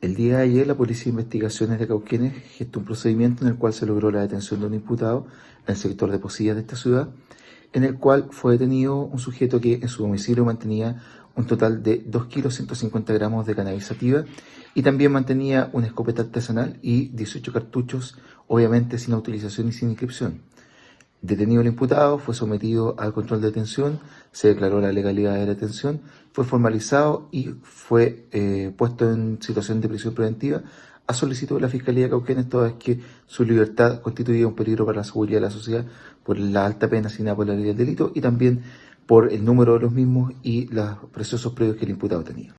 de ayer, la Policía de Investigaciones de Cauquenes gestó un procedimiento en el cual se logró la detención de un imputado en el sector de Posillas de esta ciudad, en el cual fue detenido un sujeto que en su domicilio mantenía un total de 2 kilos 150 gramos de cannabis sativa y también mantenía una escopeta artesanal y 18 cartuchos, obviamente sin autorización y sin inscripción. Detenido el imputado, fue sometido al control de detención, se declaró la legalidad de la detención, fue formalizado y fue eh, puesto en situación de prisión preventiva a solicitud de la Fiscalía de Cauquenes, toda vez que su libertad constituía un peligro para la seguridad de la sociedad por la alta pena asignada por la ley del delito y también por el número de los mismos y los preciosos predios que el imputado tenía.